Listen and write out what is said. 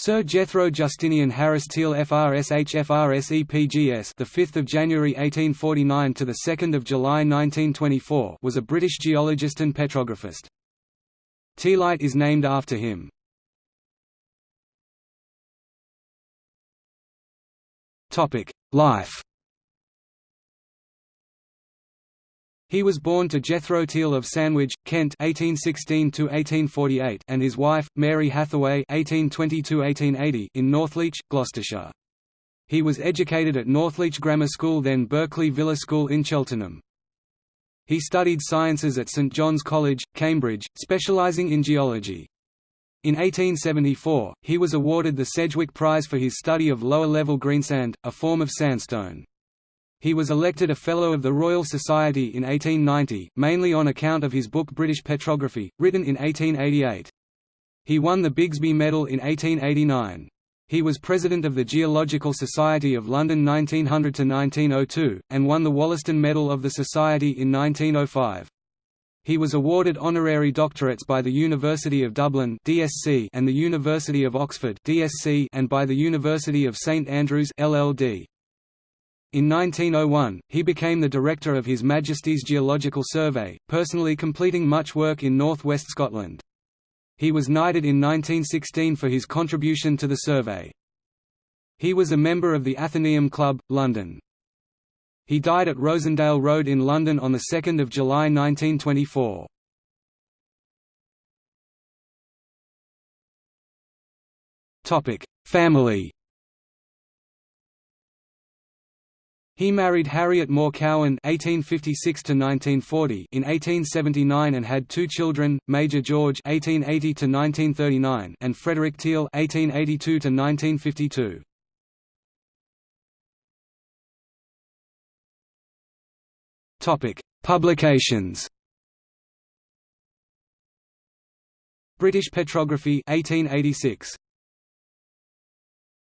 Sir Jethro Justinian Harris Teall FRSH FRS EPGS the 5th of January 1849 to the 2nd of July 1924 was a British geologist and petrographist. Teallite is named after him. Topic: Life He was born to Jethro Teall of Sandwich, Kent (1816–1848) and his wife Mary Hathaway (1820–1880) in Northleach, Gloucestershire. He was educated at Northleach Grammar School then Berkeley Villa School in Cheltenham. He studied sciences at St John's College, Cambridge, specialising in geology. In 1874, he was awarded the Sedgwick Prize for his study of lower-level greensand, a form of sandstone. He was elected a Fellow of the Royal Society in 1890, mainly on account of his book British Petrography, written in 1888. He won the Bigsby Medal in 1889. He was President of the Geological Society of London 1900–1902, and won the Wollaston Medal of the Society in 1905. He was awarded honorary doctorates by the University of Dublin (DSc) and the University of Oxford (DSc) and by the University of St Andrews (LLD). In 1901, he became the director of His Majesty's Geological Survey, personally completing much work in north-west Scotland. He was knighted in 1916 for his contribution to the survey. He was a member of the Athenaeum Club, London. He died at Rosendale Road in London on 2 July 1924. Family He married Harriet Moore Cowan (1856–1940) in 1879 and had two children, Major George (1880–1939) and Frederick Teall (1882–1952). Topic: Publications. British Petrography 1886.